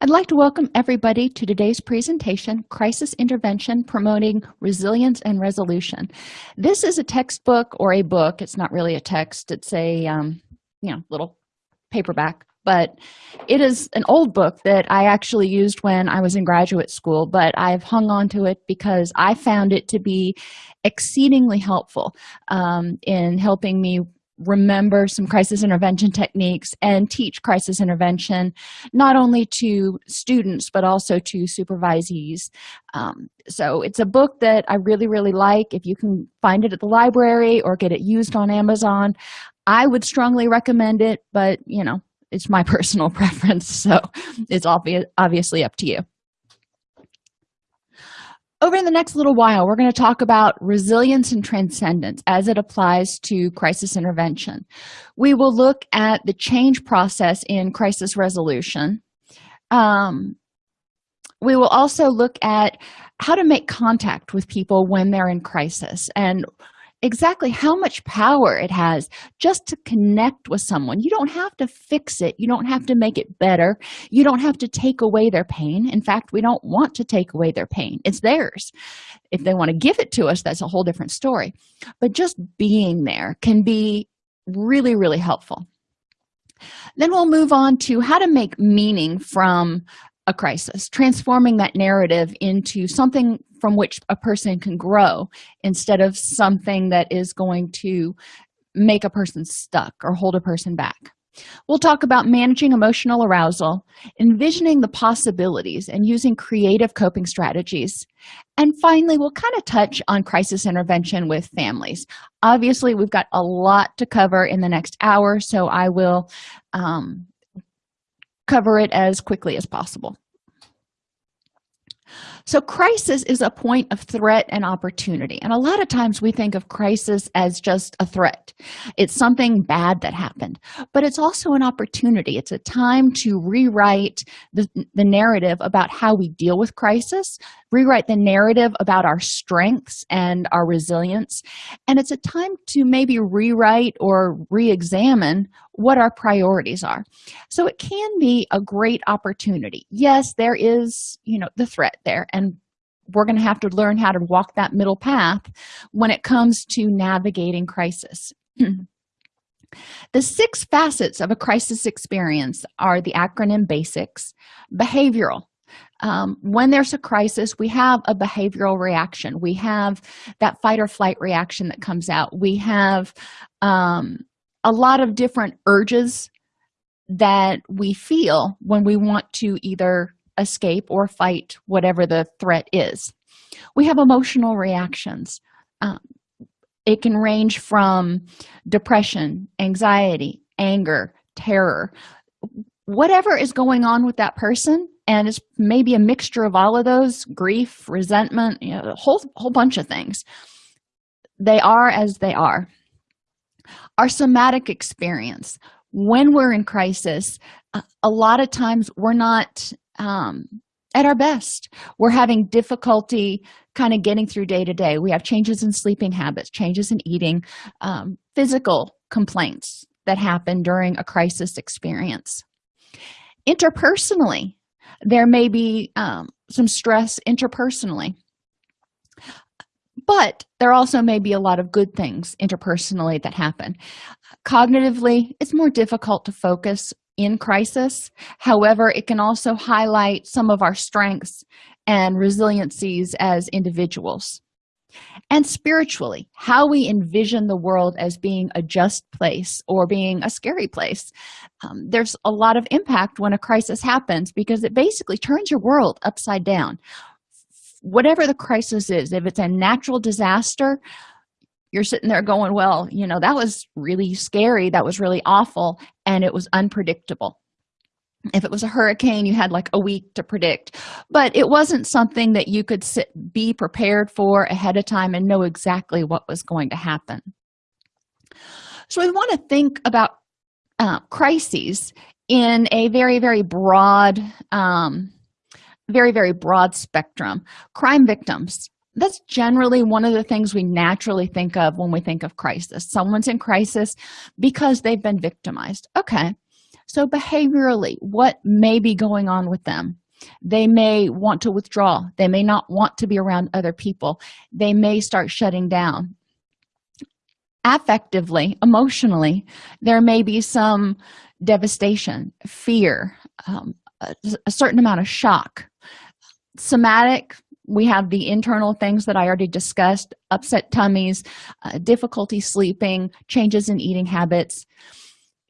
I'd like to welcome everybody to today's presentation, Crisis Intervention Promoting Resilience and Resolution. This is a textbook or a book. It's not really a text. It's a, um, you know, little paperback, but it is an old book that I actually used when I was in graduate school, but I've hung on to it because I found it to be exceedingly helpful um, in helping me remember some crisis intervention techniques and teach crisis intervention not only to students but also to supervisees. Um, so it's a book that i really really like. If you can find it at the library or get it used on amazon i would strongly recommend it but you know it's my personal preference so it's obvious obviously up to you over the next little while we're going to talk about resilience and transcendence as it applies to crisis intervention. We will look at the change process in crisis resolution. Um, we will also look at how to make contact with people when they're in crisis and exactly. How much power it has just to connect with someone. You don't have to fix it. You don't have to make it better. You don't have to take away their pain. In fact we don't want to take away their pain. It's theirs. If they want to give it to us that's a whole different story. But just being there can be really really helpful. Then we'll move on to how to make meaning from a crisis transforming that narrative into something from which a person can grow instead of something that is going to make a person stuck or hold a person back. We'll talk about managing emotional arousal envisioning the possibilities and using creative coping strategies. And finally we'll kind of touch on crisis intervention with families. Obviously we've got a lot to cover in the next hour so i will um, cover it as quickly as possible so crisis is a point of threat and opportunity. And a lot of times we think of crisis as just a threat. It's something bad that happened but it's also an opportunity. It's a time to rewrite the, the narrative about how we deal with crisis rewrite the narrative about our strengths and our resilience. And it's a time to maybe rewrite or re-examine what our priorities are. So it can be a great opportunity. Yes there is you know the threat there and we're going to have to learn how to walk that middle path when it comes to navigating crisis. The six facets of a crisis experience are the acronym basics behavioral um, when there's a crisis we have a behavioral reaction. We have that fight or flight reaction that comes out. We have um, a lot of different urges that we feel when we want to either escape or fight whatever the threat is. We have emotional reactions. Um, it can range from depression anxiety anger terror. Whatever is going on with that person and it's maybe a mixture of all of those grief resentment you know, a whole whole bunch of things. They are as they are. Our somatic experience when we're in crisis a lot of times we're not um, at our best. We're having difficulty kind of getting through day to day. We have changes in sleeping habits changes in eating um, physical complaints that happen during a crisis experience. Interpersonally there may be um, some stress interpersonally. But there also may be a lot of good things interpersonally that happen. Cognitively it's more difficult to focus in crisis. However it can also highlight some of our strengths and resiliencies as individuals and spiritually how we envision the world as being a just place or being a scary place. Um, there's a lot of impact when a crisis happens because it basically turns your world upside down. Whatever the crisis is if it's a natural disaster you're sitting there going well you know that was really scary. That was really awful and it was unpredictable if it was a hurricane you had like a week to predict. But it wasn't something that you could sit be prepared for ahead of time and know exactly what was going to happen. So we want to think about uh, crises in a very very broad um, very very broad spectrum. Crime victims that's generally one of the things we naturally think of when we think of crisis. Someone's in crisis because they've been victimized. Okay so behaviorally what may be going on with them? They may want to withdraw. They may not want to be around other people. They may start shutting down. Affectively emotionally there may be some devastation fear um, a, a certain amount of shock. Somatic we have the internal things that i already discussed upset tummies uh, difficulty sleeping changes in eating habits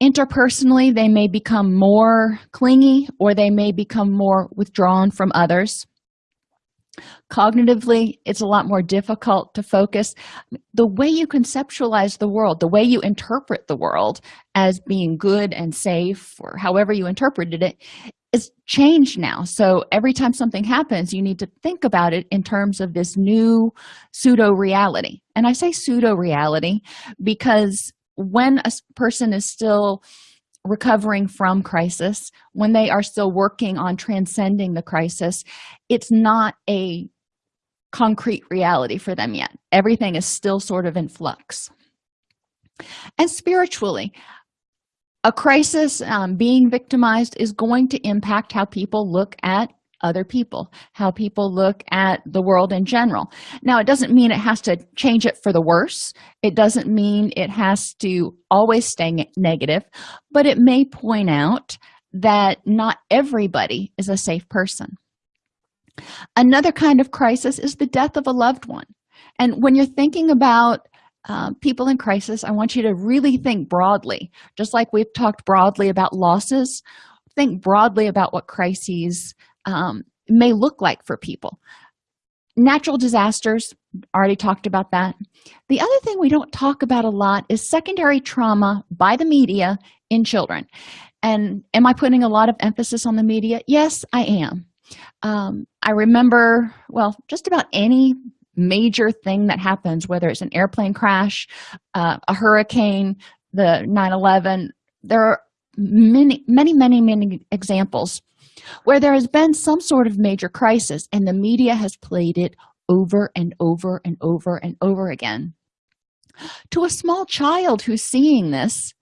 interpersonally they may become more clingy or they may become more withdrawn from others. Cognitively it's a lot more difficult to focus. The way you conceptualize the world the way you interpret the world as being good and safe or however you interpreted it is changed now. So every time something happens you need to think about it in terms of this new pseudo reality and i say pseudo reality because when a person is still recovering from crisis when they are still working on transcending the crisis it's not a concrete reality for them yet. Everything is still sort of in flux. And spiritually a crisis um, being victimized is going to impact how people look at other people how people look at the world in general. Now it doesn't mean it has to change it for the worse. It doesn't mean it has to always stay negative but it may point out that not everybody is a safe person. Another kind of crisis is the death of a loved one. And when you're thinking about uh, people in crisis i want you to really think broadly. Just like we've talked broadly about losses think broadly about what crises um, may look like for people. Natural disasters already talked about that. The other thing we don't talk about a lot is secondary trauma by the media in children. And am i putting a lot of emphasis on the media? Yes i am. Um, i remember well just about any major thing that happens whether it's an airplane crash uh, a hurricane the 9-11 there are many many many many examples where there has been some sort of major crisis and the media has played it over and over and over and over again. To a small child who's seeing this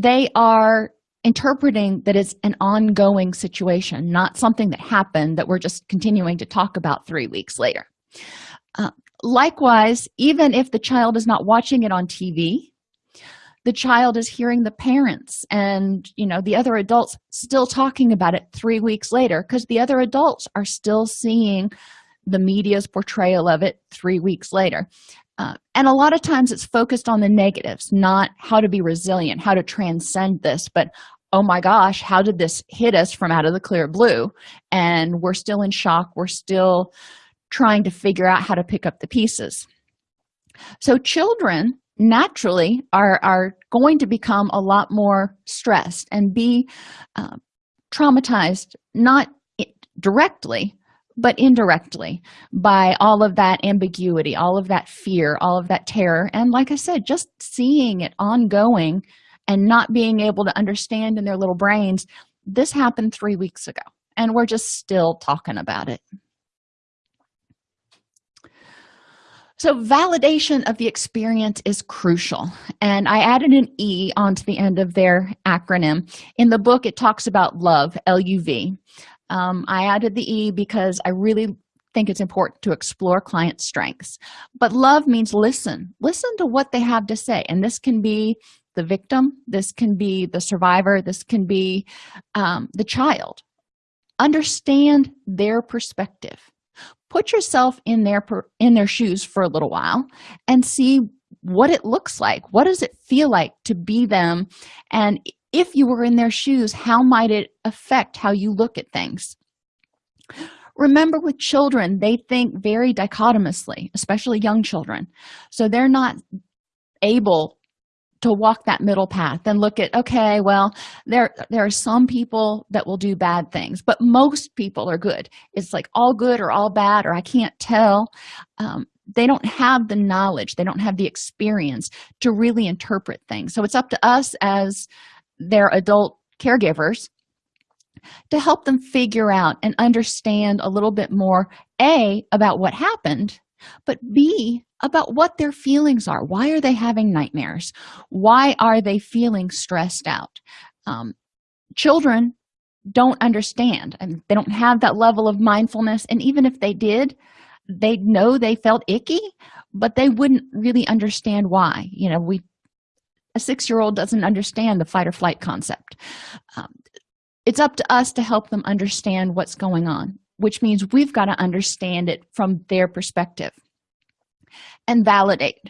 they are interpreting that it's an ongoing situation not something that happened that we're just continuing to talk about three weeks later. Uh, likewise even if the child is not watching it on tv the child is hearing the parents and you know the other adults still talking about it three weeks later because the other adults are still seeing the media's portrayal of it three weeks later. Uh, and a lot of times it's focused on the negatives not how to be resilient how to transcend this but oh my gosh how did this hit us from out of the clear blue? And we're still in shock. We're still trying to figure out how to pick up the pieces. So children naturally are are going to become a lot more stressed and be uh, traumatized not directly but indirectly by all of that ambiguity all of that fear all of that terror. And like i said just seeing it ongoing and not being able to understand in their little brains this happened three weeks ago and we're just still talking about it so validation of the experience is crucial. And i added an e onto the end of their acronym. In the book it talks about love luv um, i added the e because i really think it's important to explore client strengths. But love means listen. Listen to what they have to say. And this can be the victim. This can be the survivor. This can be um, the child. Understand their perspective put yourself in their in their shoes for a little while and see what it looks like. What does it feel like to be them? And if you were in their shoes how might it affect how you look at things? Remember with children they think very dichotomously especially young children. So they're not able to walk that middle path and look at okay well there there are some people that will do bad things but most people are good. It's like all good or all bad or i can't tell. Um, they don't have the knowledge. They don't have the experience to really interpret things. So it's up to us as their adult caregivers to help them figure out and understand a little bit more a about what happened but b about what their feelings are. Why are they having nightmares? Why are they feeling stressed out? Um, children don't understand and they don't have that level of mindfulness and even if they did they'd know they felt icky but they wouldn't really understand why. You know we a six-year-old doesn't understand the fight or flight concept. Um, it's up to us to help them understand what's going on which means we've got to understand it from their perspective and validate.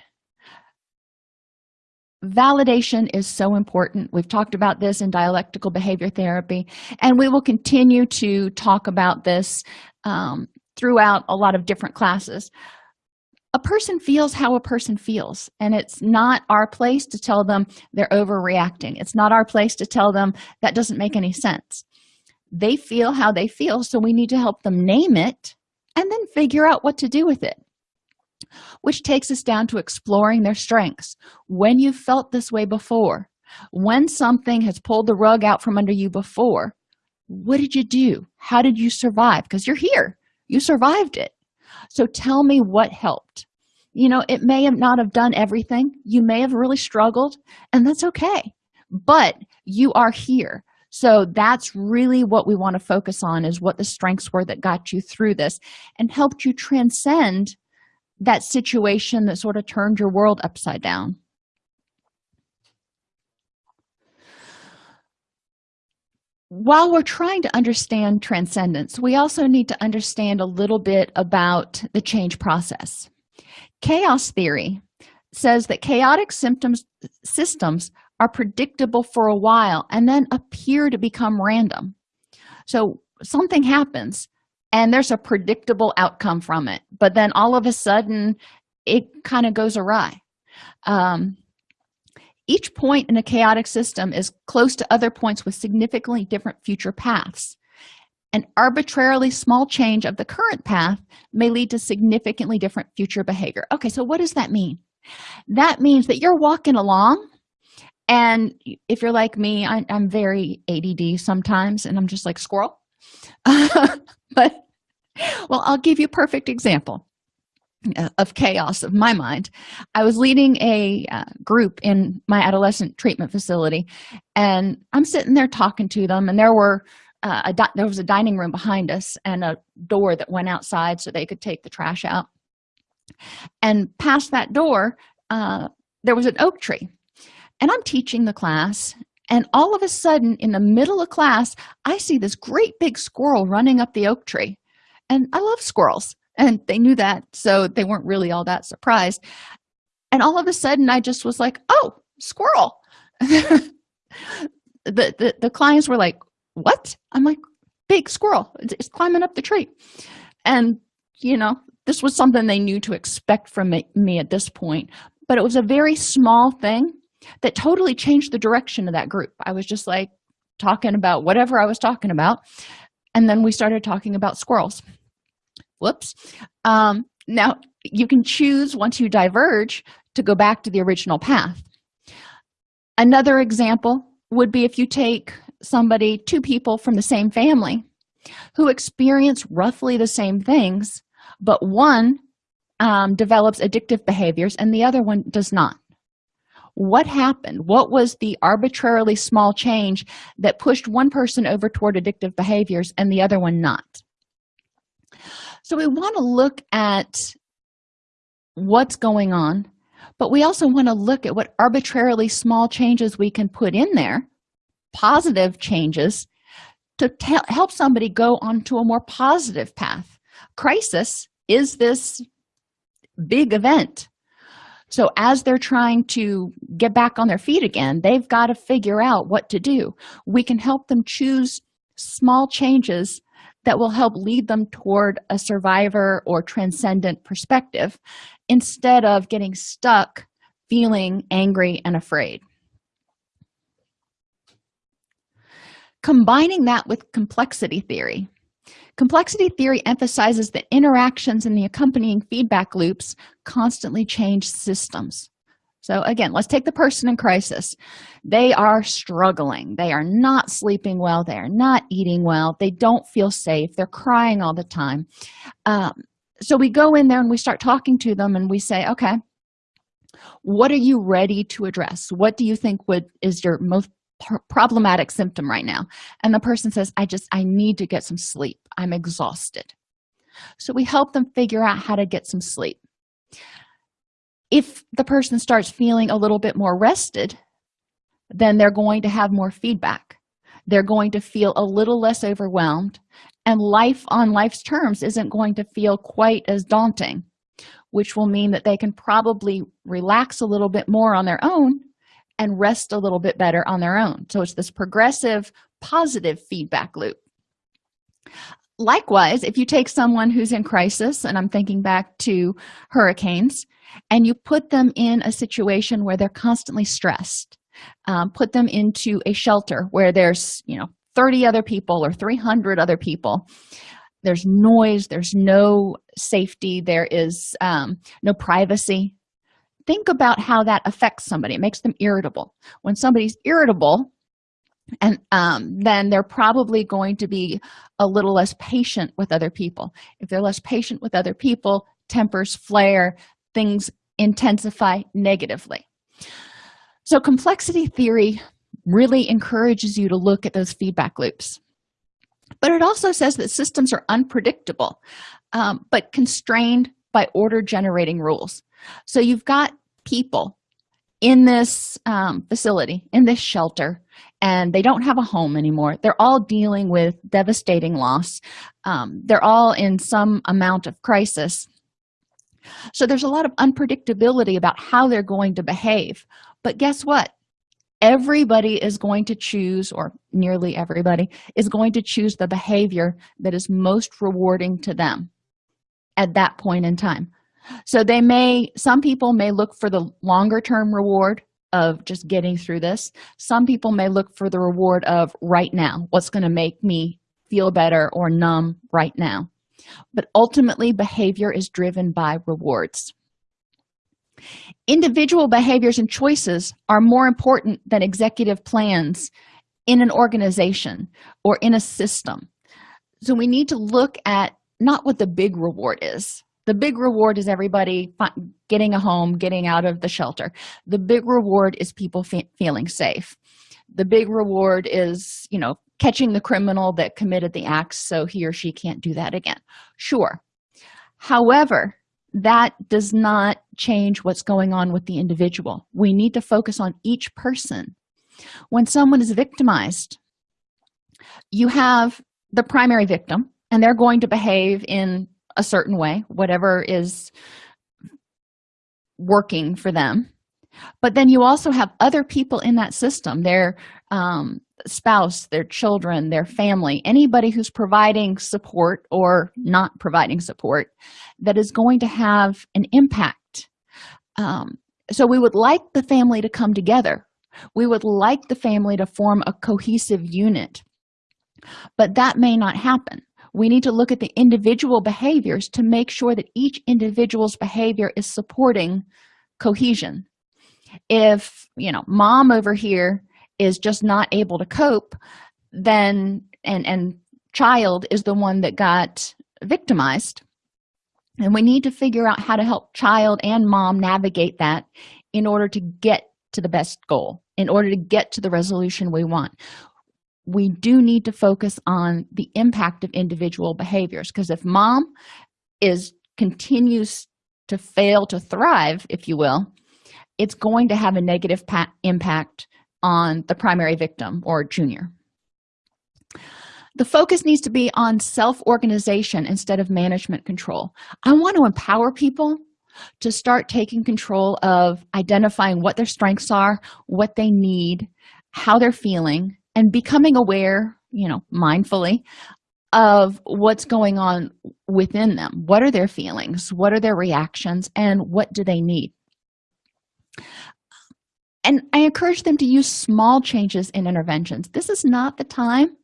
Validation is so important. We've talked about this in dialectical behavior therapy and we will continue to talk about this um, throughout a lot of different classes. A person feels how a person feels and it's not our place to tell them they're overreacting. It's not our place to tell them that doesn't make any sense. They feel how they feel so we need to help them name it and then figure out what to do with it which takes us down to exploring their strengths. When you've felt this way before when something has pulled the rug out from under you before what did you do? How did you survive? Because you're here. You survived it. So tell me what helped. You know it may have not have done everything. You may have really struggled and that's okay. But you are here. So that's really what we want to focus on is what the strengths were that got you through this and helped you transcend that situation that sort of turned your world upside down? While we're trying to understand transcendence we also need to understand a little bit about the change process. Chaos theory says that chaotic symptoms systems are predictable for a while and then appear to become random. So something happens and there's a predictable outcome from it. But then all of a sudden it kind of goes awry. Um, each point in a chaotic system is close to other points with significantly different future paths. An arbitrarily small change of the current path may lead to significantly different future behavior. Okay so what does that mean? That means that you're walking along and if you're like me I, am very add sometimes and i'm just like squirrel but well i'll give you a perfect example uh, of chaos of my mind. I was leading a uh, group in my adolescent treatment facility and i'm sitting there talking to them and there were uh, a there was a dining room behind us and a door that went outside so they could take the trash out. And past that door uh, there was an oak tree and i'm teaching the class and all of a sudden in the middle of class i see this great big squirrel running up the oak tree. And i love squirrels and they knew that so they weren't really all that surprised. And all of a sudden i just was like oh squirrel. The, the the clients were like what? I'm like big squirrel it's climbing up the tree. And you know this was something they knew to expect from me, at this point. But it was a very small thing that totally changed the direction of that group. I was just like talking about whatever i was talking about and then we started talking about squirrels. Whoops. Um, now you can choose once you diverge to go back to the original path. Another example would be if you take somebody two people from the same family who experience roughly the same things but one um, develops addictive behaviors and the other one does not what happened? What was the arbitrarily small change that pushed one person over toward addictive behaviors and the other one not? So we want to look at what's going on but we also want to look at what arbitrarily small changes we can put in there positive changes to help somebody go onto a more positive path. Crisis is this big event so as they're trying to get back on their feet again they've got to figure out what to do. We can help them choose small changes that will help lead them toward a survivor or transcendent perspective instead of getting stuck feeling angry and afraid. Combining that with complexity theory complexity theory emphasizes that interactions and the accompanying feedback loops constantly change systems. So again let's take the person in crisis. They are struggling. They are not sleeping well. They are not eating well. They don't feel safe. They're crying all the time. Um, so we go in there and we start talking to them and we say okay what are you ready to address? What do you think would is your most problematic symptom right now. And the person says i just i need to get some sleep. I'm exhausted. So we help them figure out how to get some sleep. If the person starts feeling a little bit more rested then they're going to have more feedback. They're going to feel a little less overwhelmed and life on life's terms isn't going to feel quite as daunting which will mean that they can probably relax a little bit more on their own and rest a little bit better on their own. So it's this progressive positive feedback loop. Likewise if you take someone who's in crisis and i'm thinking back to hurricanes and you put them in a situation where they're constantly stressed um, put them into a shelter where there's you know 30 other people or 300 other people there's noise there's no safety there is um, no privacy think about how that affects somebody. It makes them irritable. When somebody's irritable and um, then they're probably going to be a little less patient with other people. If they're less patient with other people tempers flare things intensify negatively. So complexity theory really encourages you to look at those feedback loops. But it also says that systems are unpredictable um, but constrained by order generating rules so you've got people in this um, facility in this shelter and they don't have a home anymore. They're all dealing with devastating loss. Um, they're all in some amount of crisis. So there's a lot of unpredictability about how they're going to behave. But guess what? Everybody is going to choose or nearly everybody is going to choose the behavior that is most rewarding to them at that point in time so they may some people may look for the longer term reward of just getting through this. Some people may look for the reward of right now what's going to make me feel better or numb right now. But ultimately behavior is driven by rewards. Individual behaviors and choices are more important than executive plans in an organization or in a system. So we need to look at not what the big reward is the big reward is everybody getting a home getting out of the shelter. The big reward is people fe feeling safe. The big reward is you know catching the criminal that committed the acts so he or she can't do that again. Sure. However that does not change what's going on with the individual. We need to focus on each person. When someone is victimized you have the primary victim and they're going to behave in a certain way whatever is working for them. But then you also have other people in that system their um, spouse their children their family anybody who's providing support or not providing support that is going to have an impact. Um, so we would like the family to come together. We would like the family to form a cohesive unit. But that may not happen we need to look at the individual behaviors to make sure that each individual's behavior is supporting cohesion. If you know mom over here is just not able to cope then and and child is the one that got victimized and we need to figure out how to help child and mom navigate that in order to get to the best goal in order to get to the resolution we want we do need to focus on the impact of individual behaviors. Because if mom is continues to fail to thrive if you will it's going to have a negative impact on the primary victim or junior. The focus needs to be on self-organization instead of management control. I want to empower people to start taking control of identifying what their strengths are what they need how they're feeling and becoming aware you know mindfully of what's going on within them. What are their feelings? What are their reactions? And what do they need? And i encourage them to use small changes in interventions. This is not the time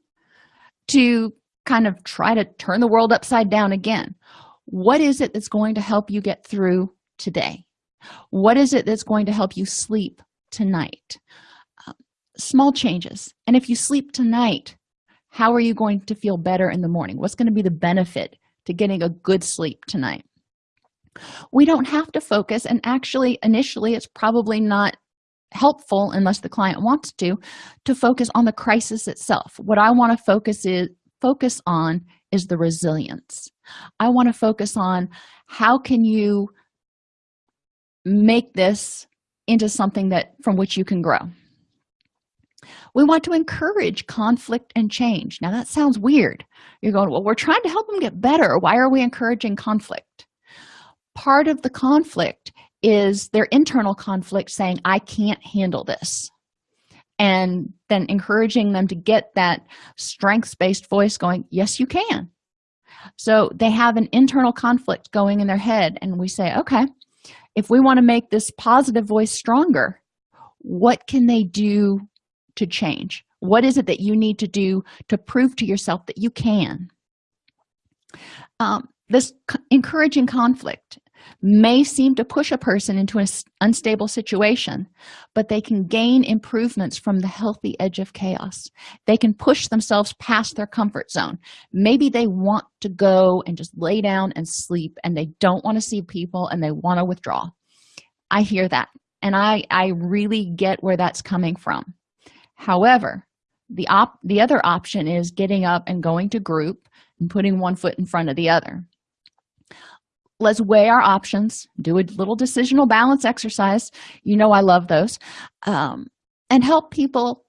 to kind of try to turn the world upside down again. What is it that's going to help you get through today? What is it that's going to help you sleep tonight small changes. And if you sleep tonight how are you going to feel better in the morning? What's going to be the benefit to getting a good sleep tonight? We don't have to focus and actually initially it's probably not helpful unless the client wants to to focus on the crisis itself. What i want to focus is focus on is the resilience. I want to focus on how can you make this into something that from which you can grow we want to encourage conflict and change. Now that sounds weird. You're going well we're trying to help them get better. Why are we encouraging conflict? Part of the conflict is their internal conflict saying i can't handle this. And then encouraging them to get that strengths-based voice going yes you can. So they have an internal conflict going in their head and we say okay if we want to make this positive voice stronger what can they do to change? What is it that you need to do to prove to yourself that you can? Um, this encouraging conflict may seem to push a person into an unstable situation but they can gain improvements from the healthy edge of chaos. They can push themselves past their comfort zone. Maybe they want to go and just lay down and sleep and they don't want to see people and they want to withdraw. I hear that and i i really get where that's coming from however the op the other option is getting up and going to group and putting one foot in front of the other. Let's weigh our options do a little decisional balance exercise. You know i love those. Um, and help people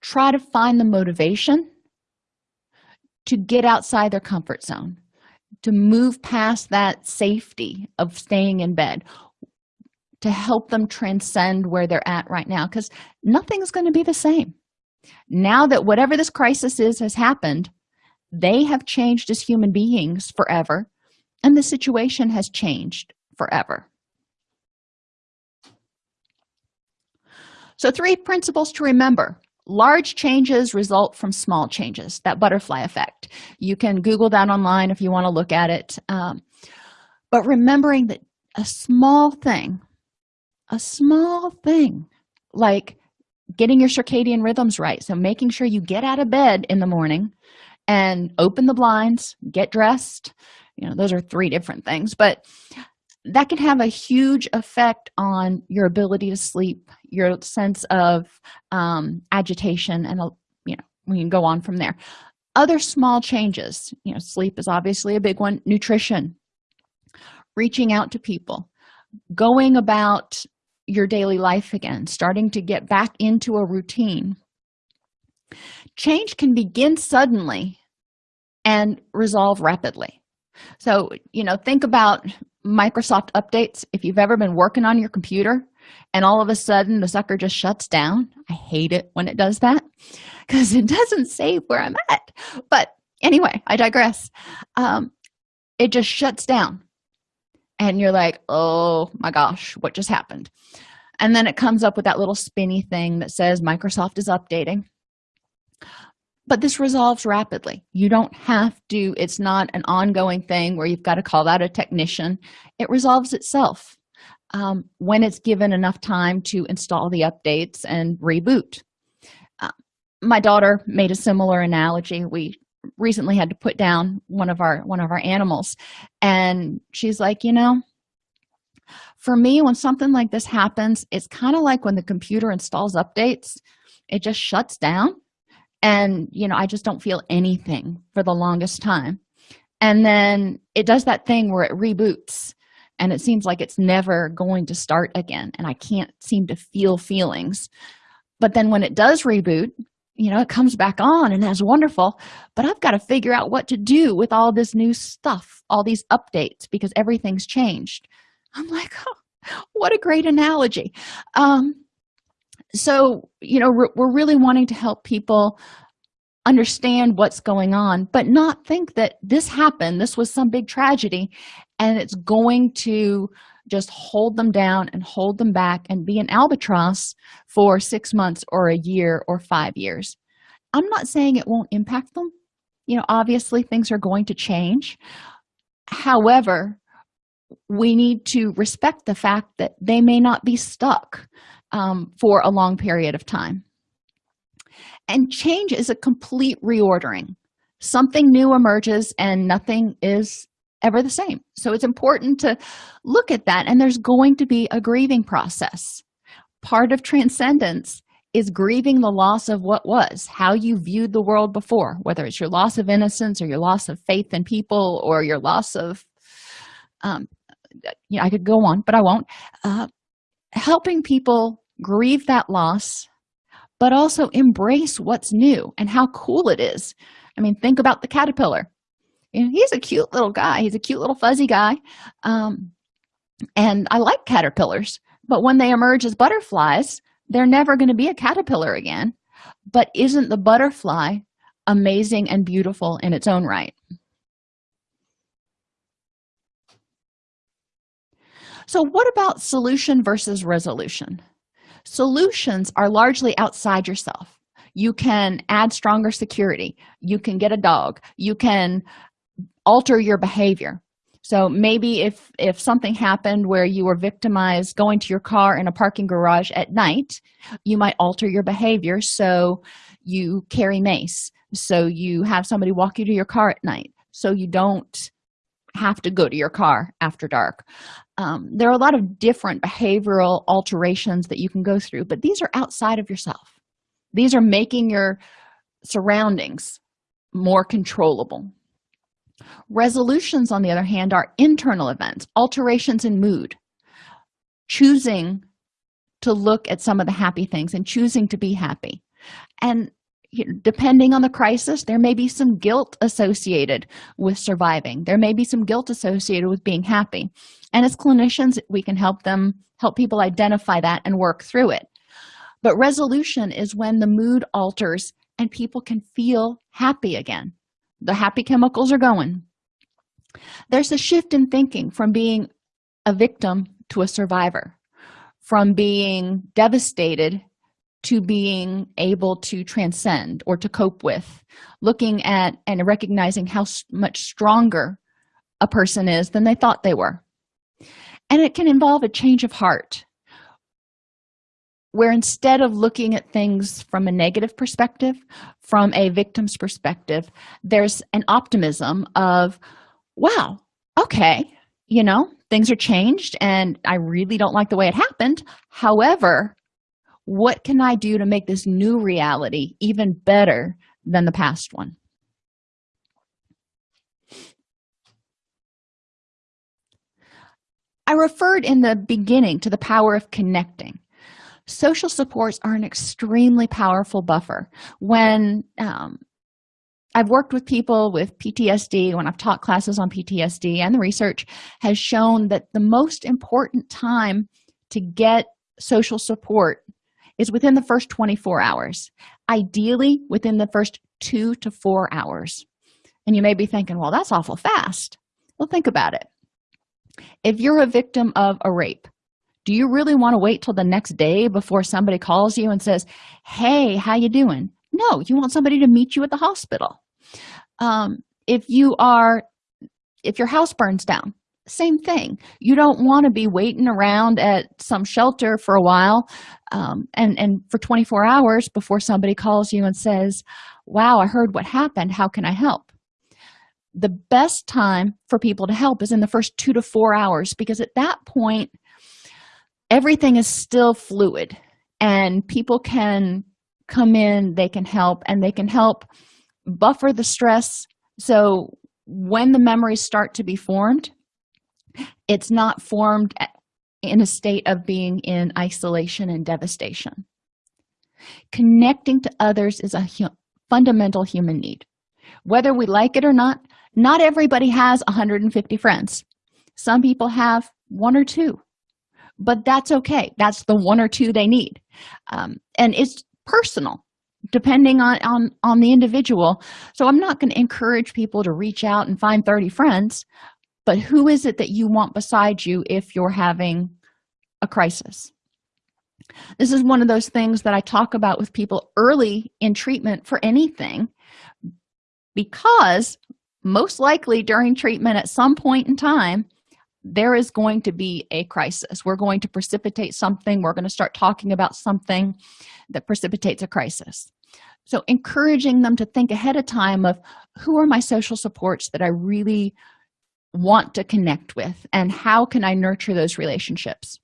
try to find the motivation to get outside their comfort zone to move past that safety of staying in bed to help them transcend where they're at right now because nothing's going to be the same. Now that whatever this crisis is has happened they have changed as human beings forever and the situation has changed forever. So three principles to remember. Large changes result from small changes that butterfly effect. You can google that online if you want to look at it. Um, but remembering that a small thing a small thing like getting your circadian rhythms right. So making sure you get out of bed in the morning and open the blinds get dressed. You know those are three different things but that can have a huge effect on your ability to sleep your sense of um, agitation and you know we can go on from there. Other small changes you know sleep is obviously a big one. Nutrition reaching out to people going about your daily life again starting to get back into a routine. Change can begin suddenly and resolve rapidly. So you know think about microsoft updates. If you've ever been working on your computer and all of a sudden the sucker just shuts down i hate it when it does that because it doesn't save where i'm at. But anyway i digress. Um, it just shuts down and you're like oh my gosh what just happened? And then it comes up with that little spinny thing that says microsoft is updating. But this resolves rapidly. You don't have to it's not an ongoing thing where you've got to call out a technician. It resolves itself um, when it's given enough time to install the updates and reboot. Uh, my daughter made a similar analogy. We recently had to put down one of our one of our animals. And she's like you know for me when something like this happens it's kind of like when the computer installs updates it just shuts down. And you know i just don't feel anything for the longest time. And then it does that thing where it reboots and it seems like it's never going to start again and i can't seem to feel feelings. But then when it does reboot you know it comes back on and that's wonderful but i've got to figure out what to do with all this new stuff all these updates because everything's changed. I'm like oh, what a great analogy. Um so you know we're really wanting to help people understand what's going on but not think that this happened this was some big tragedy and it's going to just hold them down and hold them back and be an albatross for six months or a year or five years. I'm not saying it won't impact them. You know obviously things are going to change. However we need to respect the fact that they may not be stuck um, for a long period of time. And change is a complete reordering. Something new emerges and nothing is ever the same. So it's important to look at that and there's going to be a grieving process. Part of transcendence is grieving the loss of what was how you viewed the world before whether it's your loss of innocence or your loss of faith in people or your loss of um you know i could go on but i won't. Uh, helping people grieve that loss but also embrace what's new and how cool it is. I mean think about the caterpillar he's a cute little guy. He's a cute little fuzzy guy. Um, and i like caterpillars but when they emerge as butterflies they're never going to be a caterpillar again. But isn't the butterfly amazing and beautiful in its own right? So what about solution versus resolution? Solutions are largely outside yourself. You can add stronger security. You can get a dog. You can alter your behavior. So maybe if if something happened where you were victimized going to your car in a parking garage at night you might alter your behavior so you carry mace so you have somebody walk you to your car at night so you don't have to go to your car after dark. Um, there are a lot of different behavioral alterations that you can go through but these are outside of yourself. These are making your surroundings more controllable resolutions on the other hand are internal events alterations in mood choosing to look at some of the happy things and choosing to be happy. And depending on the crisis there may be some guilt associated with surviving. There may be some guilt associated with being happy. And as clinicians we can help them help people identify that and work through it. But resolution is when the mood alters and people can feel happy again the happy chemicals are going. There's a shift in thinking from being a victim to a survivor from being devastated to being able to transcend or to cope with. Looking at and recognizing how much stronger a person is than they thought they were. And it can involve a change of heart where instead of looking at things from a negative perspective from a victim's perspective there's an optimism of wow okay you know things are changed and i really don't like the way it happened. However what can i do to make this new reality even better than the past one? I referred in the beginning to the power of connecting social supports are an extremely powerful buffer. When um, i've worked with people with ptsd when i've taught classes on ptsd and the research has shown that the most important time to get social support is within the first 24 hours ideally within the first two to four hours. And you may be thinking well that's awful fast. Well think about it. If you're a victim of a rape do you really want to wait till the next day before somebody calls you and says hey how you doing? No you want somebody to meet you at the hospital. Um, if you are if your house burns down same thing. You don't want to be waiting around at some shelter for a while um, and and for 24 hours before somebody calls you and says wow i heard what happened. How can i help? The best time for people to help is in the first two to four hours because at that point everything is still fluid and people can come in they can help and they can help buffer the stress. So when the memories start to be formed it's not formed in a state of being in isolation and devastation. Connecting to others is a hu fundamental human need. Whether we like it or not not everybody has 150 friends. Some people have one or two but that's okay. That's the one or two they need. Um, and it's personal depending on on on the individual. So i'm not going to encourage people to reach out and find 30 friends but who is it that you want beside you if you're having a crisis? This is one of those things that i talk about with people early in treatment for anything because most likely during treatment at some point in time there is going to be a crisis. We're going to precipitate something. We're going to start talking about something that precipitates a crisis. So encouraging them to think ahead of time of who are my social supports that i really want to connect with and how can i nurture those relationships?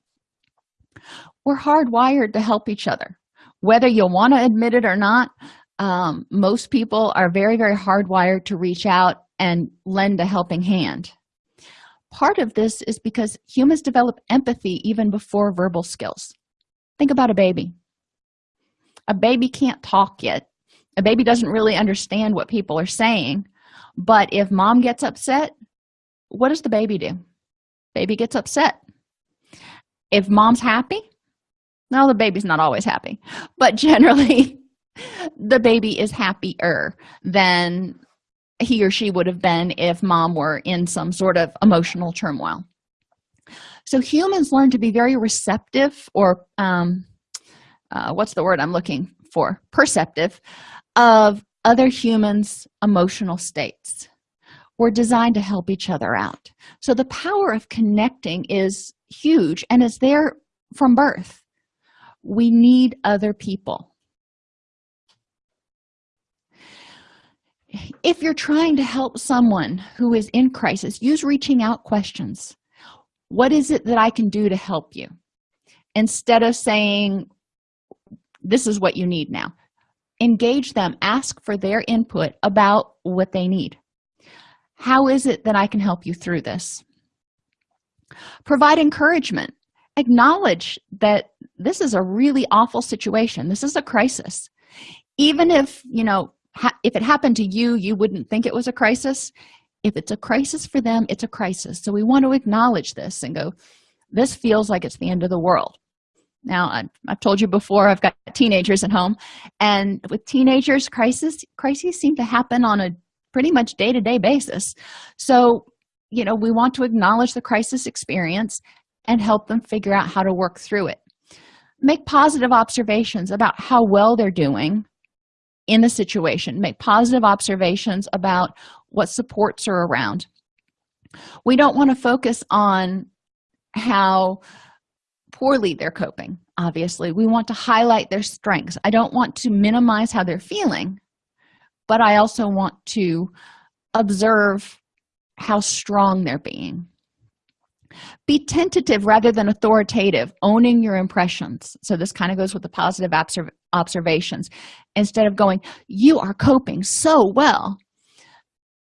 We're hardwired to help each other. Whether you'll want to admit it or not um, most people are very very hardwired to reach out and lend a helping hand part of this is because humans develop empathy even before verbal skills. Think about a baby. A baby can't talk yet. A baby doesn't really understand what people are saying. But if mom gets upset what does the baby do? Baby gets upset. If mom's happy now the baby's not always happy. But generally the baby is happier than he or she would have been if mom were in some sort of emotional turmoil. So humans learn to be very receptive or um, uh, what's the word i'm looking for? Perceptive of other humans emotional states. We're designed to help each other out. So the power of connecting is huge and is there from birth. We need other people if you're trying to help someone who is in crisis use reaching out questions. What is it that i can do to help you? Instead of saying this is what you need now. Engage them ask for their input about what they need. How is it that i can help you through this? Provide encouragement. Acknowledge that this is a really awful situation. This is a crisis. Even if you know if it happened to you you wouldn't think it was a crisis. If it's a crisis for them it's a crisis. So we want to acknowledge this and go this feels like it's the end of the world. Now I've, I've told you before i've got teenagers at home and with teenagers crisis crises seem to happen on a pretty much day-to-day -day basis. So you know we want to acknowledge the crisis experience and help them figure out how to work through it. Make positive observations about how well they're doing in the situation make positive observations about what supports are around. We don't want to focus on how poorly they're coping obviously. We want to highlight their strengths. I don't want to minimize how they're feeling but i also want to observe how strong they're being be tentative rather than authoritative owning your impressions. So this kind of goes with the positive observations. Instead of going you are coping so well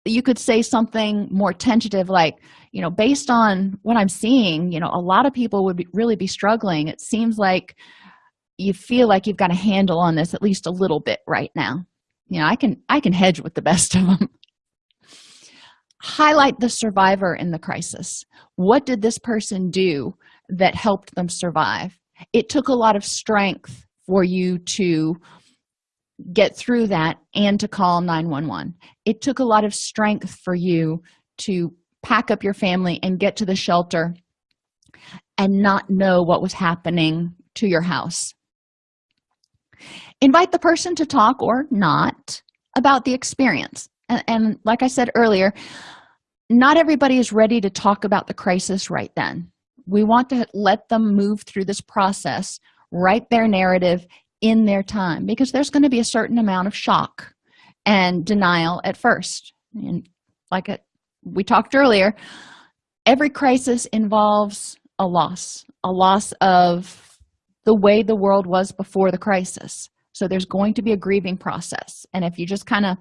you could say something more tentative like you know based on what i'm seeing you know a lot of people would be, really be struggling. It seems like you feel like you've got a handle on this at least a little bit right now. You know i can i can hedge with the best of them highlight the survivor in the crisis. What did this person do that helped them survive? It took a lot of strength for you to get through that and to call 911 it took a lot of strength for you to pack up your family and get to the shelter and not know what was happening to your house. Invite the person to talk or not about the experience and, and, like i said earlier not everybody is ready to talk about the crisis right then. We want to let them move through this process write their narrative in their time because there's going to be a certain amount of shock and denial at first. And like it, we talked earlier every crisis involves a loss a loss of the way the world was before the crisis. So there's going to be a grieving process. And if you just kind of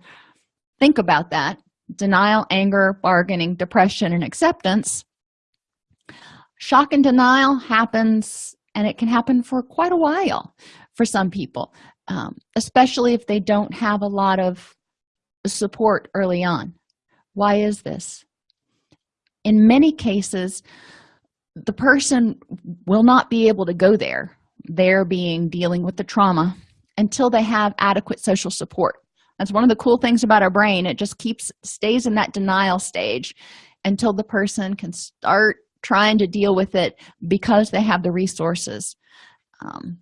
think about that. Denial anger bargaining depression and acceptance. Shock and denial happens and it can happen for quite a while for some people um, especially if they don't have a lot of support early on. Why is this? In many cases the person will not be able to go there they're being dealing with the trauma until they have adequate social support that's one of the cool things about our brain. It just keeps stays in that denial stage until the person can start trying to deal with it because they have the resources. Um,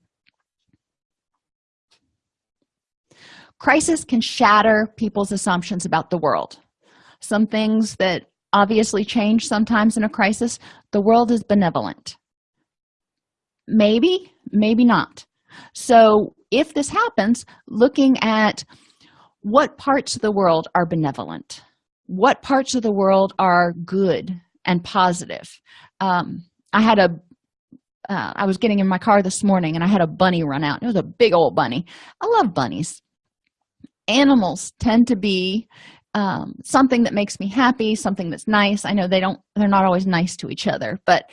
crisis can shatter people's assumptions about the world. Some things that obviously change sometimes in a crisis the world is benevolent. Maybe maybe not. So if this happens looking at what parts of the world are benevolent? What parts of the world are good and positive? Um, i had a uh, i was getting in my car this morning and i had a bunny run out. It was a big old bunny. I love bunnies. Animals tend to be um, something that makes me happy something that's nice. I know they don't they're not always nice to each other but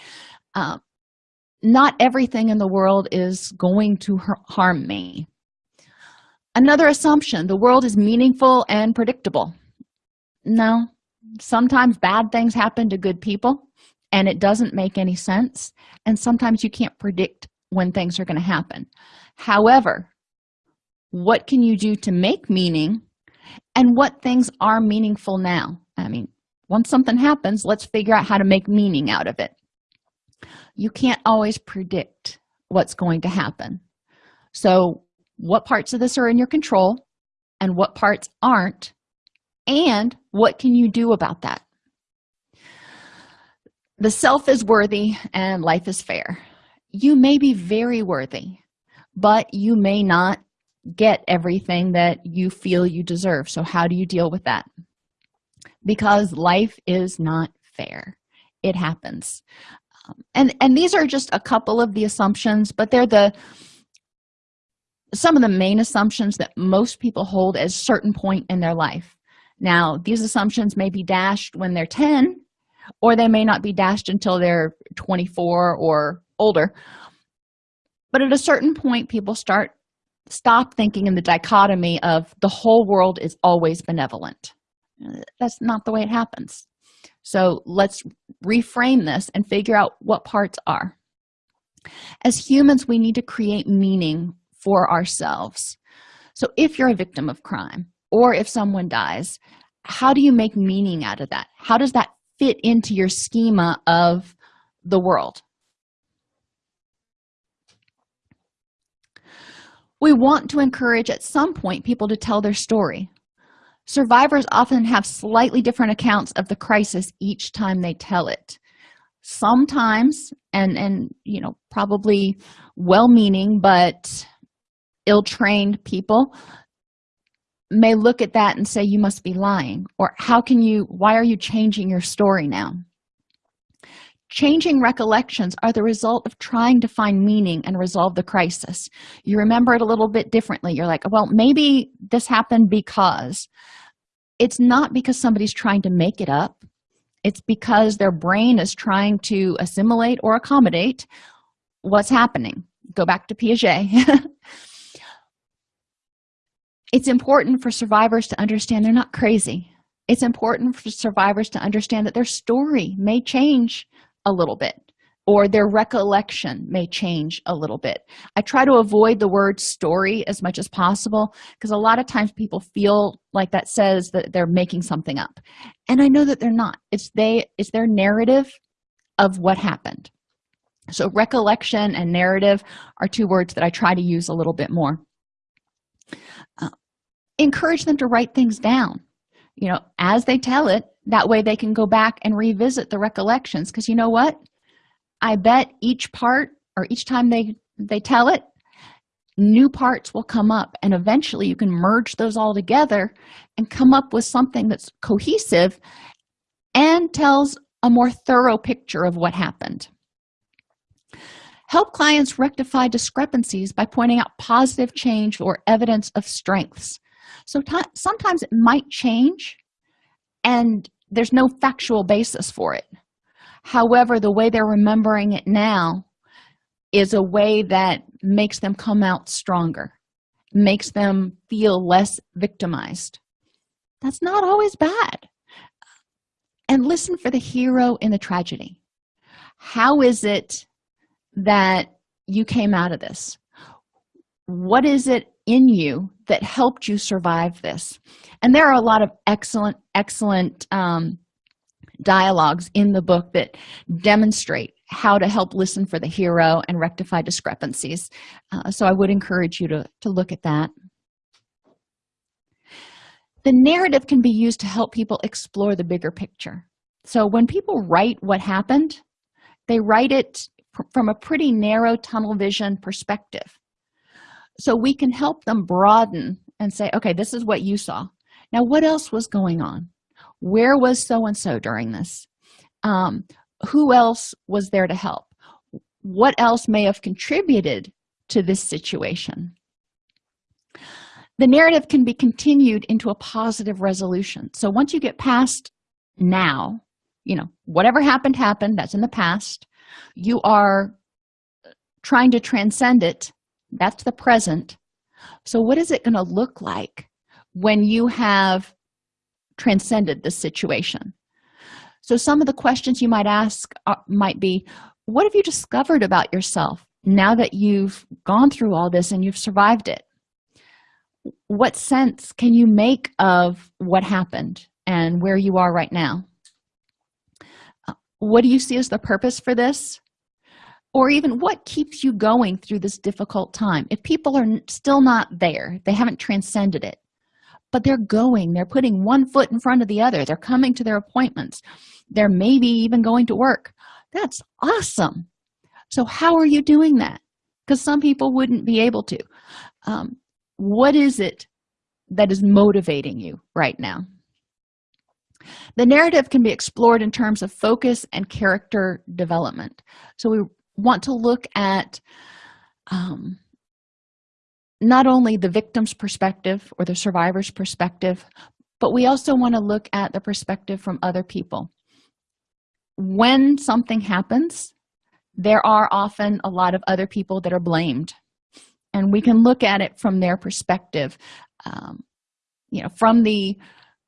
um, not everything in the world is going to harm me another assumption the world is meaningful and predictable. No sometimes bad things happen to good people and it doesn't make any sense and sometimes you can't predict when things are going to happen. However what can you do to make meaning and what things are meaningful now? I mean once something happens let's figure out how to make meaning out of it. You can't always predict what's going to happen. So what parts of this are in your control and what parts aren't and what can you do about that? The self is worthy and life is fair. You may be very worthy but you may not get everything that you feel you deserve. So how do you deal with that? Because life is not fair. It happens. Um, and and these are just a couple of the assumptions but they're the some of the main assumptions that most people hold at a certain point in their life. Now these assumptions may be dashed when they're 10 or they may not be dashed until they're 24 or older. But at a certain point people start stop thinking in the dichotomy of the whole world is always benevolent. That's not the way it happens. So let's reframe this and figure out what parts are. As humans we need to create meaning for ourselves. So if you're a victim of crime or if someone dies how do you make meaning out of that? How does that fit into your schema of the world? We want to encourage at some point people to tell their story. Survivors often have slightly different accounts of the crisis each time they tell it. Sometimes and and you know probably well-meaning but ill-trained people may look at that and say you must be lying or how can you why are you changing your story now? Changing recollections are the result of trying to find meaning and resolve the crisis. You remember it a little bit differently. You're like well maybe this happened because. It's not because somebody's trying to make it up. It's because their brain is trying to assimilate or accommodate what's happening. Go back to piaget it's important for survivors to understand they're not crazy. It's important for survivors to understand that their story may change a little bit or their recollection may change a little bit. I try to avoid the word story as much as possible because a lot of times people feel like that says that they're making something up. And i know that they're not. It's they it's their narrative of what happened. So recollection and narrative are two words that i try to use a little bit more Uh, encourage them to write things down. You know as they tell it that way they can go back and revisit the recollections. Because you know what? I bet each part or each time they they tell it new parts will come up and eventually you can merge those all together and come up with something that's cohesive and tells a more thorough picture of what happened help clients rectify discrepancies by pointing out positive change or evidence of strengths. So sometimes it might change and there's no factual basis for it. However the way they're remembering it now is a way that makes them come out stronger makes them feel less victimized. That's not always bad. And listen for the hero in the tragedy. How is it that you came out of this? What is it in you that helped you survive this? And there are a lot of excellent excellent um, dialogues in the book that demonstrate how to help listen for the hero and rectify discrepancies. Uh, so i would encourage you to to look at that. The narrative can be used to help people explore the bigger picture. So when people write what happened they write it from a pretty narrow tunnel vision perspective. So we can help them broaden and say okay this is what you saw. Now what else was going on? Where was so and so during this? Um, who else was there to help? What else may have contributed to this situation? The narrative can be continued into a positive resolution. So once you get past now you know whatever happened happened. That's in the past you are trying to transcend it. That's the present. So what is it going to look like when you have transcended the situation? So some of the questions you might ask might be what have you discovered about yourself now that you've gone through all this and you've survived it? What sense can you make of what happened and where you are right now what do you see as the purpose for this? Or even what keeps you going through this difficult time? If people are still not there they haven't transcended it but they're going they're putting one foot in front of the other they're coming to their appointments they're maybe even going to work. That's awesome. So how are you doing that? Because some people wouldn't be able to. Um, what is it that is motivating you right now the narrative can be explored in terms of focus and character development. So we want to look at um, not only the victim's perspective or the survivor's perspective but we also want to look at the perspective from other people. When something happens there are often a lot of other people that are blamed and we can look at it from their perspective. Um, you know from the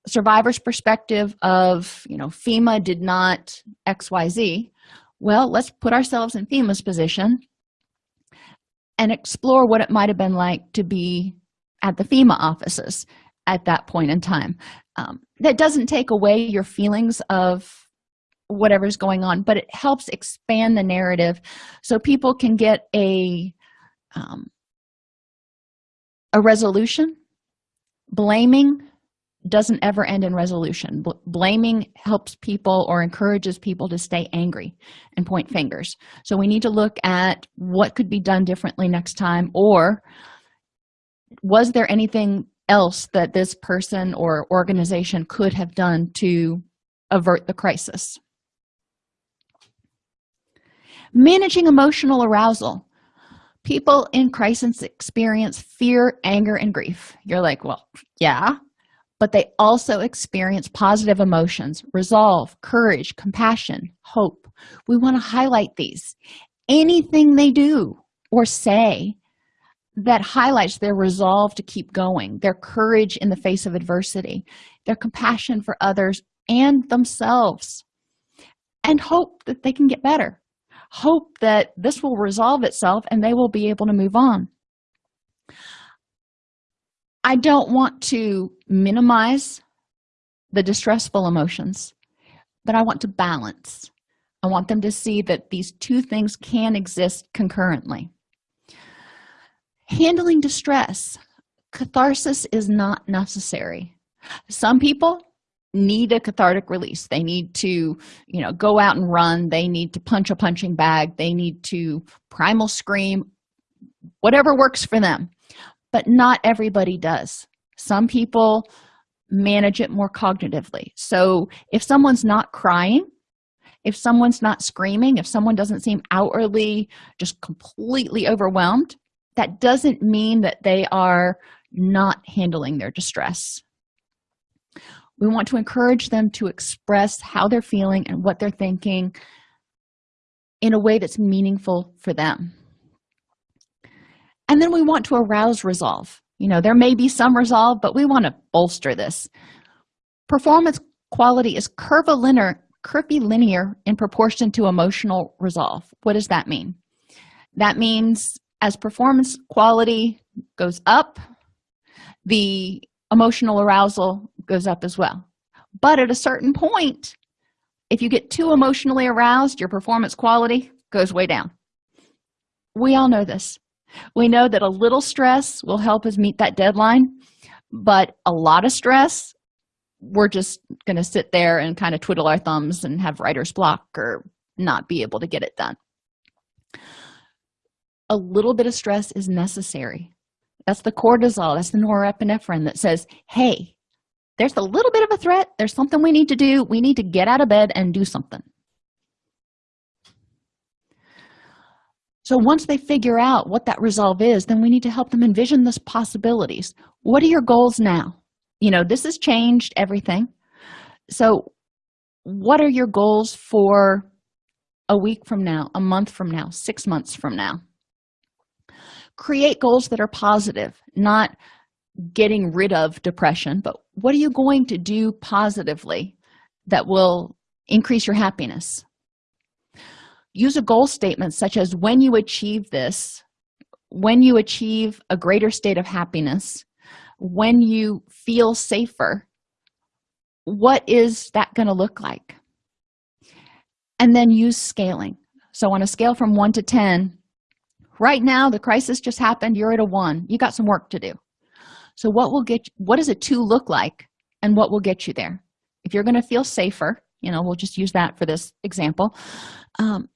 survivor's perspective of you know fema did not xyz well let's put ourselves in fema's position and explore what it might have been like to be at the fema offices at that point in time. Um, that doesn't take away your feelings of whatever's going on but it helps expand the narrative so people can get a um, a resolution blaming doesn't ever end in resolution. Bl blaming helps people or encourages people to stay angry and point fingers. So we need to look at what could be done differently next time or was there anything else that this person or organization could have done to avert the crisis? Managing emotional arousal. People in crisis experience fear anger and grief. You're like well yeah but they also experience positive emotions resolve courage compassion hope. We want to highlight these. Anything they do or say that highlights their resolve to keep going their courage in the face of adversity their compassion for others and themselves and hope that they can get better. Hope that this will resolve itself and they will be able to move on i don't want to minimize the distressful emotions but i want to balance. I want them to see that these two things can exist concurrently. Handling distress. Catharsis is not necessary. Some people need a cathartic release. They need to you know go out and run. They need to punch a punching bag. They need to primal scream. Whatever works for them but not everybody does. Some people manage it more cognitively. So if someone's not crying if someone's not screaming if someone doesn't seem outwardly just completely overwhelmed that doesn't mean that they are not handling their distress. We want to encourage them to express how they're feeling and what they're thinking in a way that's meaningful for them and then we want to arouse resolve. You know there may be some resolve but we want to bolster this. Performance quality is curvilinear curvilinear in proportion to emotional resolve. What does that mean? That means as performance quality goes up the emotional arousal goes up as well. But at a certain point if you get too emotionally aroused your performance quality goes way down. We all know this we know that a little stress will help us meet that deadline but a lot of stress we're just going to sit there and kind of twiddle our thumbs and have writer's block or not be able to get it done. A little bit of stress is necessary. That's the cortisol that's the norepinephrine that says hey there's a little bit of a threat. There's something we need to do. We need to get out of bed and do something so once they figure out what that resolve is then we need to help them envision those possibilities. What are your goals now? You know this has changed everything. So what are your goals for a week from now a month from now six months from now? Create goals that are positive not getting rid of depression but what are you going to do positively that will increase your happiness use a goal statement such as when you achieve this when you achieve a greater state of happiness when you feel safer what is that going to look like? And then use scaling. So on a scale from 1 to 10 right now the crisis just happened you're at a 1 you got some work to do. So what will get what does a 2 look like and what will get you there? If you're going to feel safer you know we'll just use that for this example um,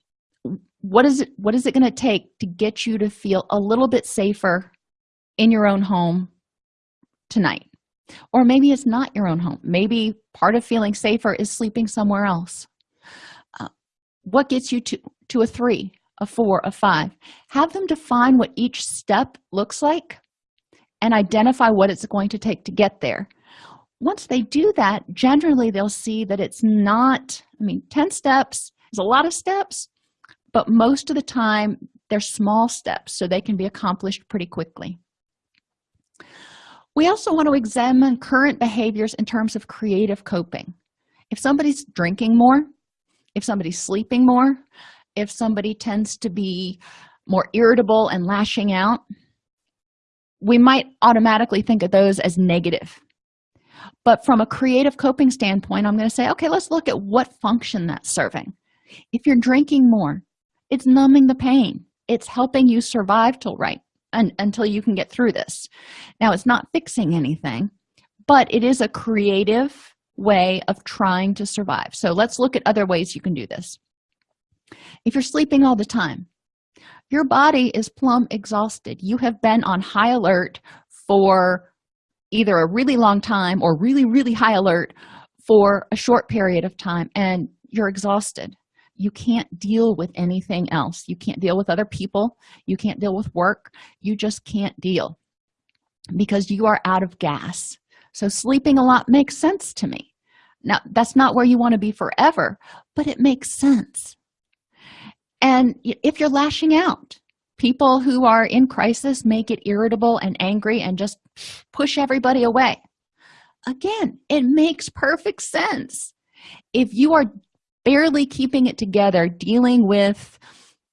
what is it what is it going to take to get you to feel a little bit safer in your own home tonight? Or maybe it's not your own home. Maybe part of feeling safer is sleeping somewhere else. Uh, what gets you to to a three a four a five? Have them define what each step looks like and identify what it's going to take to get there. Once they do that generally they'll see that it's not i mean 10 steps is a lot of steps but most of the time they're small steps so they can be accomplished pretty quickly. We also want to examine current behaviors in terms of creative coping. If somebody's drinking more if somebody's sleeping more if somebody tends to be more irritable and lashing out we might automatically think of those as negative. But from a creative coping standpoint i'm going to say okay let's look at what function that's serving. If you're drinking more it's numbing the pain. It's helping you survive till right and, until you can get through this. Now it's not fixing anything but it is a creative way of trying to survive. So let's look at other ways you can do this. If you're sleeping all the time your body is plumb exhausted. You have been on high alert for either a really long time or really really high alert for a short period of time and you're exhausted you can't deal with anything else. You can't deal with other people. You can't deal with work. You just can't deal because you are out of gas. So sleeping a lot makes sense to me. Now that's not where you want to be forever but it makes sense. And if you're lashing out people who are in crisis may get irritable and angry and just push everybody away. Again it makes perfect sense. If you are barely keeping it together dealing with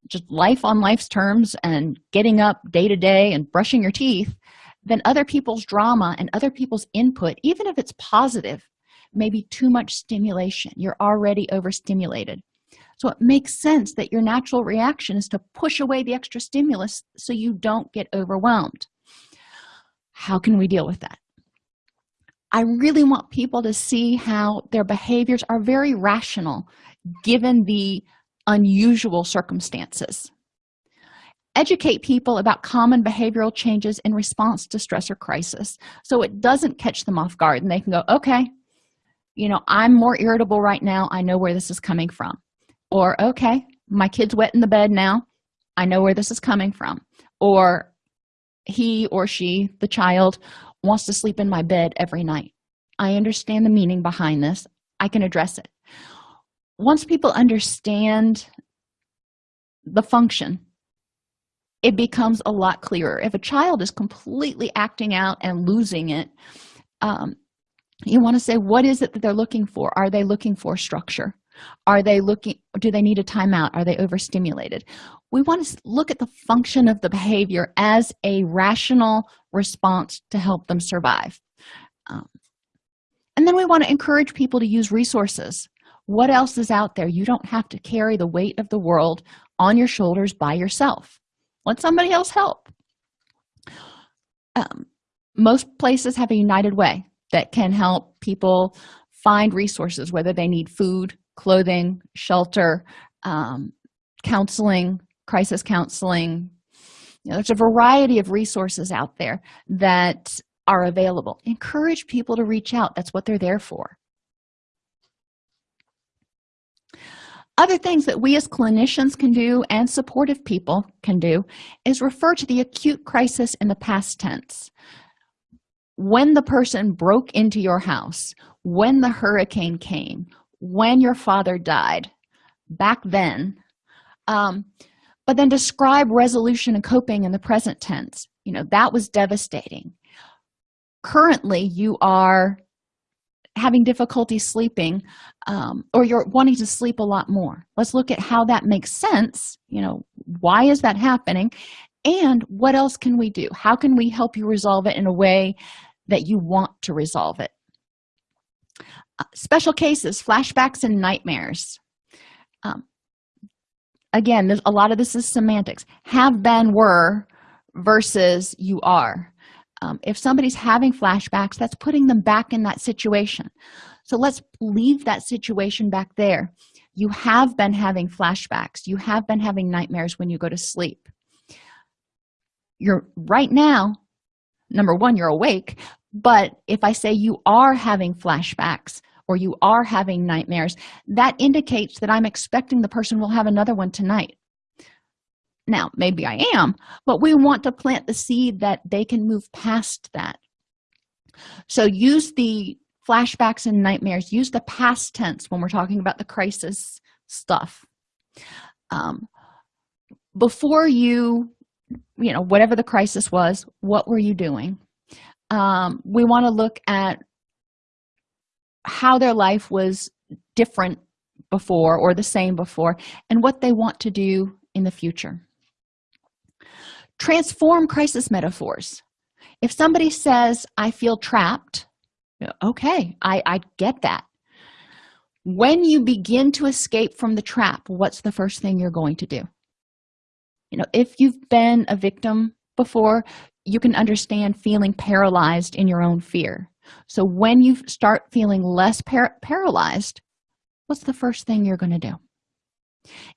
just life on life's terms and getting up day to day and brushing your teeth then other people's drama and other people's input even if it's positive may be too much stimulation. You're already overstimulated. So it makes sense that your natural reaction is to push away the extra stimulus so you don't get overwhelmed. How can we deal with that i really want people to see how their behaviors are very rational given the unusual circumstances. Educate people about common behavioral changes in response to stress or crisis so it doesn't catch them off guard and they can go okay you know i'm more irritable right now. I know where this is coming from. Or okay my kid's wet in the bed now. I know where this is coming from. Or he or she the child wants to sleep in my bed every night. I understand the meaning behind this. I can address it. Once people understand the function it becomes a lot clearer. If a child is completely acting out and losing it um, you want to say what is it that they're looking for? Are they looking for structure? Are they looking do they need a timeout? Are they overstimulated? We want to look at the function of the behavior as a rational response to help them survive. Um, and then we want to encourage people to use resources. What else is out there? You don't have to carry the weight of the world on your shoulders by yourself. Let somebody else help. Um, most places have a united way that can help people find resources whether they need food clothing shelter um, counseling crisis counseling you know, there's a variety of resources out there that are available. Encourage people to reach out. That's what they're there for. Other things that we as clinicians can do and supportive people can do is refer to the acute crisis in the past tense. When the person broke into your house when the hurricane came when your father died back then um, but then describe resolution and coping in the present tense. You know that was devastating. Currently you are having difficulty sleeping um, or you're wanting to sleep a lot more. Let's look at how that makes sense. You know why is that happening? And what else can we do? How can we help you resolve it in a way that you want to resolve it? Uh, special cases flashbacks and nightmares. Um, again there's a lot of this is semantics. Have been were versus you are. Um, if somebody's having flashbacks that's putting them back in that situation. So let's leave that situation back there. You have been having flashbacks. You have been having nightmares when you go to sleep. You're right now number one you're awake but if i say you are having flashbacks or you are having nightmares that indicates that i'm expecting the person will have another one tonight. Now maybe i am but we want to plant the seed that they can move past that. So use the flashbacks and nightmares. Use the past tense when we're talking about the crisis stuff. Um, before you you know whatever the crisis was what were you doing? Um, we want to look at how their life was different before or the same before and what they want to do in the future. Transform crisis metaphors. If somebody says i feel trapped okay i i get that. When you begin to escape from the trap what's the first thing you're going to do? You know if you've been a victim before you can understand feeling paralyzed in your own fear so when you start feeling less par paralyzed what's the first thing you're going to do?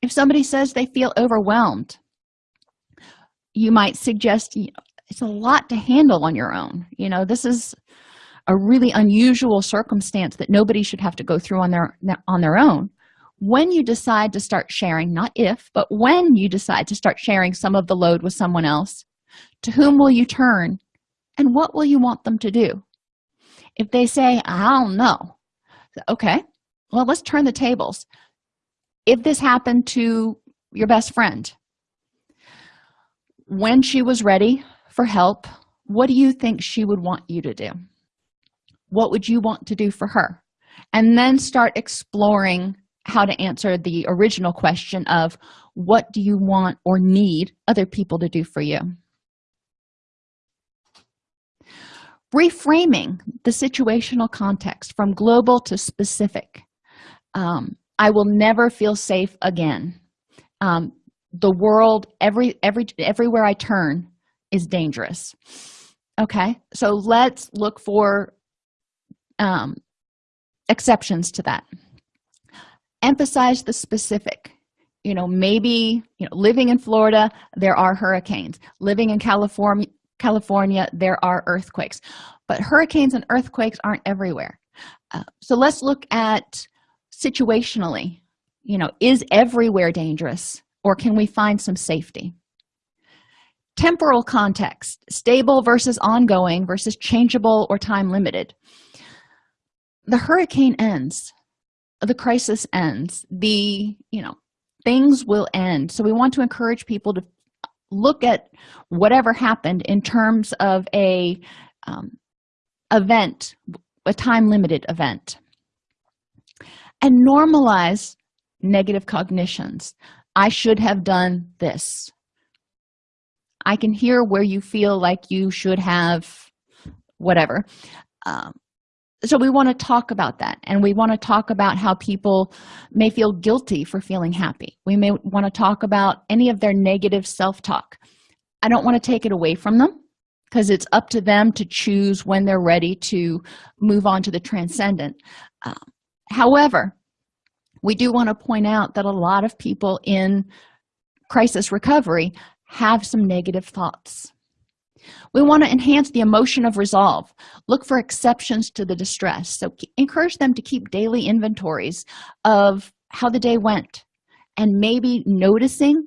If somebody says they feel overwhelmed you might suggest you know, it's a lot to handle on your own. You know this is a really unusual circumstance that nobody should have to go through on their on their own. When you decide to start sharing not if but when you decide to start sharing some of the load with someone else to whom will you turn and what will you want them to do if they say i don't know okay well let's turn the tables. If this happened to your best friend when she was ready for help what do you think she would want you to do? What would you want to do for her? And then start exploring how to answer the original question of what do you want or need other people to do for you reframing the situational context from global to specific. Um, i will never feel safe again. Um, the world every every everywhere i turn is dangerous. Okay? So let's look for um, exceptions to that. Emphasize the specific. You know maybe you know living in florida there are hurricanes. Living in california california there are earthquakes. But hurricanes and earthquakes aren't everywhere. Uh, so let's look at situationally you know is everywhere dangerous or can we find some safety? Temporal context stable versus ongoing versus changeable or time limited. The hurricane ends the crisis ends the you know things will end. So we want to encourage people to look at whatever happened in terms of a um, event a time limited event and normalize negative cognitions. I should have done this. I can hear where you feel like you should have whatever. Um, so we want to talk about that and we want to talk about how people may feel guilty for feeling happy. We may want to talk about any of their negative self-talk. I don't want to take it away from them because it's up to them to choose when they're ready to move on to the transcendent. Um, however we do want to point out that a lot of people in crisis recovery have some negative thoughts we want to enhance the emotion of resolve. Look for exceptions to the distress. So encourage them to keep daily inventories of how the day went and maybe noticing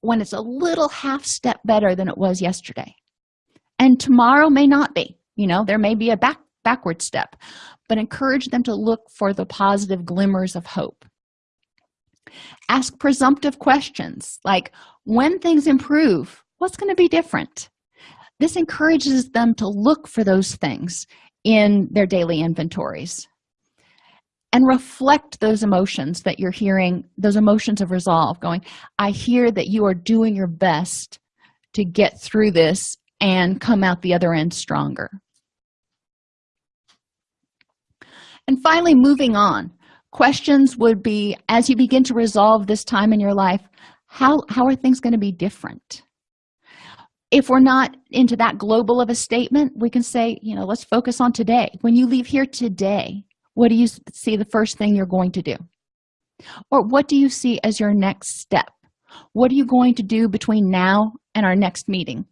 when it's a little half step better than it was yesterday. And tomorrow may not be you know there may be a back backward step but encourage them to look for the positive glimmers of hope. Ask presumptive questions like when things improve what's going to be different this encourages them to look for those things in their daily inventories and reflect those emotions that you're hearing those emotions of resolve going i hear that you are doing your best to get through this and come out the other end stronger. And finally moving on questions would be as you begin to resolve this time in your life how how are things going to be different if we're not into that global of a statement we can say you know let's focus on today. When you leave here today what do you see the first thing you're going to do? Or what do you see as your next step? What are you going to do between now and our next meeting?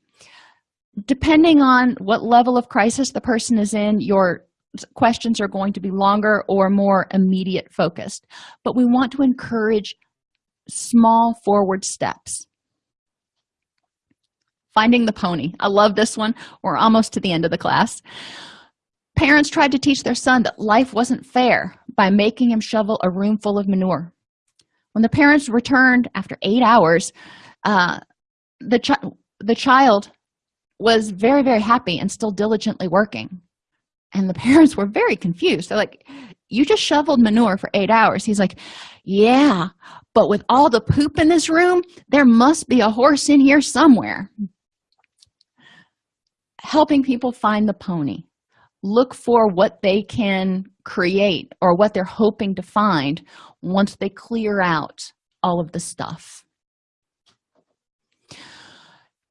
Depending on what level of crisis the person is in your questions are going to be longer or more immediate focused. But we want to encourage small forward steps finding the pony. I love this one. We're almost to the end of the class. Parents tried to teach their son that life wasn't fair by making him shovel a room full of manure. When the parents returned after eight hours uh, the, the child was very very happy and still diligently working. And the parents were very confused. They're like you just shoveled manure for eight hours. He's like yeah but with all the poop in this room there must be a horse in here somewhere helping people find the pony. Look for what they can create or what they're hoping to find once they clear out all of the stuff.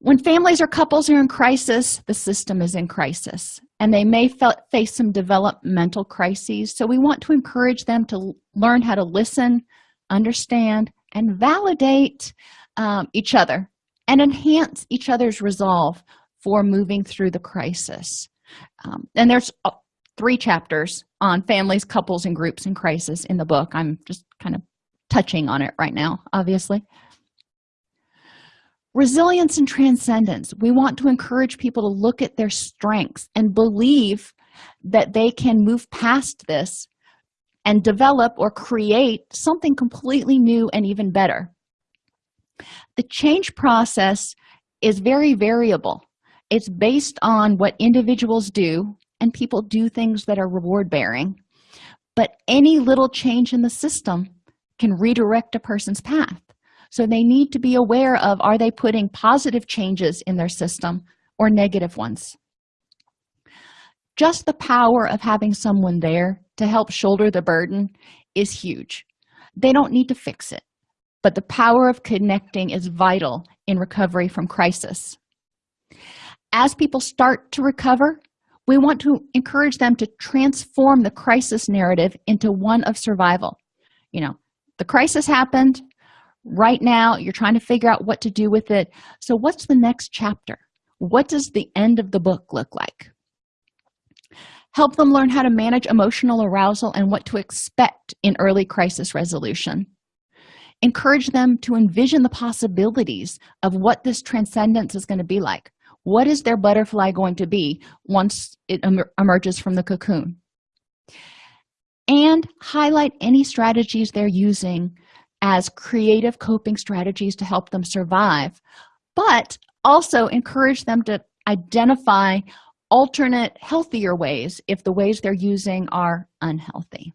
When families or couples are in crisis the system is in crisis and they may face some developmental crises so we want to encourage them to learn how to listen understand and validate um, each other and enhance each other's resolve for moving through the crisis. Um, and there's uh, three chapters on families couples and groups in crisis in the book. I'm just kind of touching on it right now obviously. Resilience and transcendence. We want to encourage people to look at their strengths and believe that they can move past this and develop or create something completely new and even better. The change process is very variable it's based on what individuals do and people do things that are reward bearing but any little change in the system can redirect a person's path. So they need to be aware of are they putting positive changes in their system or negative ones? Just the power of having someone there to help shoulder the burden is huge. They don't need to fix it but the power of connecting is vital in recovery from crisis as people start to recover we want to encourage them to transform the crisis narrative into one of survival. You know the crisis happened. Right now you're trying to figure out what to do with it. So what's the next chapter? What does the end of the book look like? Help them learn how to manage emotional arousal and what to expect in early crisis resolution. Encourage them to envision the possibilities of what this transcendence is going to be like what is their butterfly going to be once it emerges from the cocoon? And highlight any strategies they're using as creative coping strategies to help them survive but also encourage them to identify alternate healthier ways if the ways they're using are unhealthy